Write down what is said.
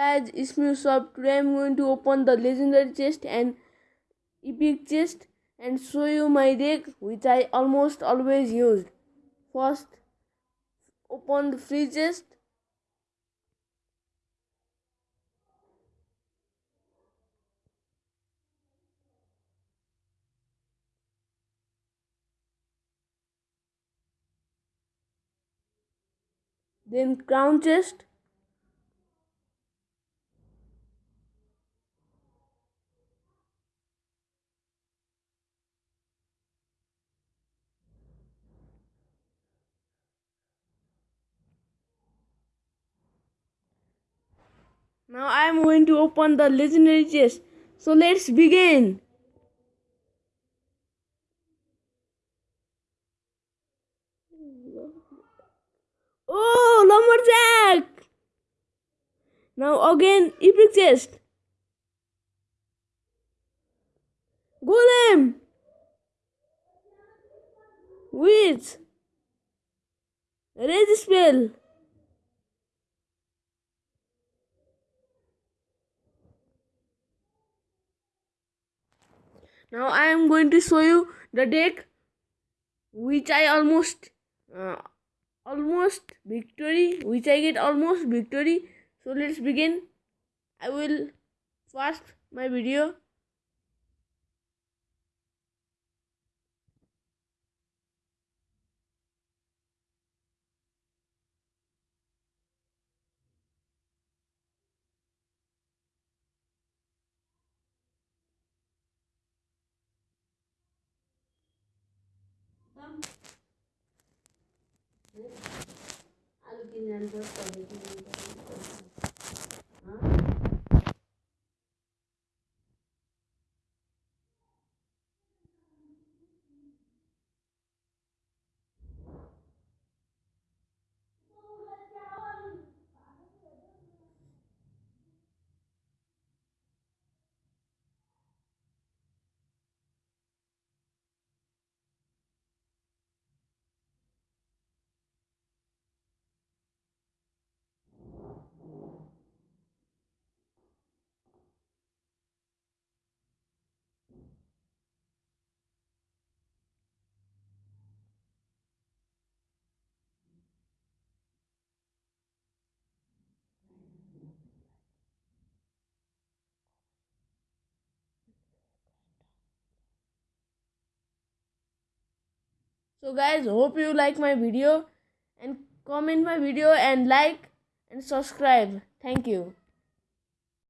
guys it's me Usab. today i'm going to open the legendary chest and epic chest and show you my deck which i almost always used first open the free chest then crown chest Now I am going to open the legendary chest. So let's begin. Oh, lumberjack! Now again, epic chest. Golem! Witch! Rage spell! Now I am going to show you the deck which I almost uh, almost victory which I get almost victory. So let's begin. I will fast my video आलू so guys hope you like my video and comment my video and like and subscribe. Thank you